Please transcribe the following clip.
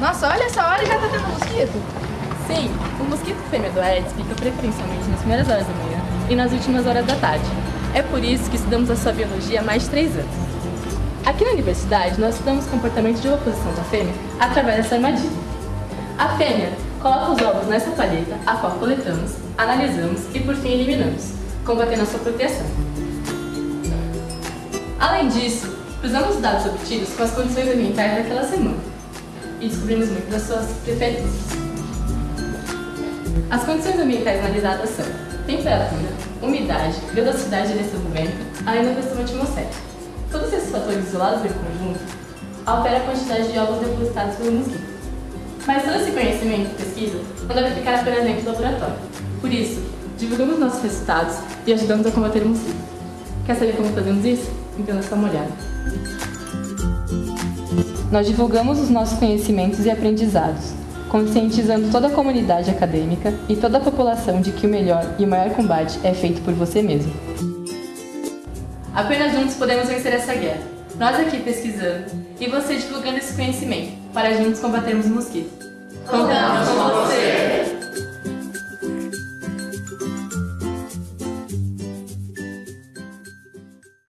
Nossa, olha essa hora e já tá tendo mosquito. Sim, o mosquito fêmea do Aedes pica preferencialmente nas primeiras horas da manhã e nas últimas horas da tarde. É por isso que estudamos a sua biologia há mais de três anos. Aqui na universidade, nós estudamos o comportamento de oposição da fêmea através dessa armadilha. A fêmea coloca os ovos nessa palheta, a qual coletamos, analisamos e por fim eliminamos, combatendo a sua proteção. Além disso, cruzamos os dados obtidos com as condições ambientais daquela semana e descobrimos muito das suas preferências. As condições ambientais analisadas são temperatura, umidade, velocidade de vento, da pressão atmosférica. Todos esses fatores isolados em conjunto alteram a quantidade de ovos depositados pelo mosquito. Mas todo esse conhecimento e pesquisa não deve ficar apenas dentro do laboratório. Por isso, divulgamos nossos resultados e ajudamos a combater o mosquito. Quer saber como fazemos isso? Então dá uma olhada. Nós divulgamos os nossos conhecimentos e aprendizados, conscientizando toda a comunidade acadêmica e toda a população de que o melhor e o maior combate é feito por você mesmo. Apenas juntos podemos vencer essa guerra. Nós aqui pesquisando e você divulgando esse conhecimento para juntos combatermos o mosquito. Contamos com você!